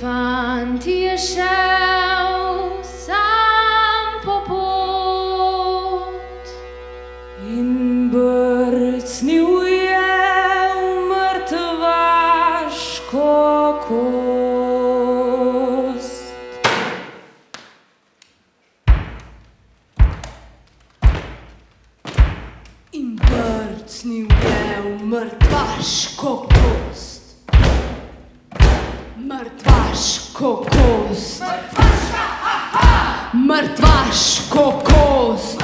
Fant je šel sam po pot in brcnil je v mrtvaško kost. In brcnil je v mrtvaško kost. Mrtvaško kost. Mrtvaško kost. Mrtvaško kost.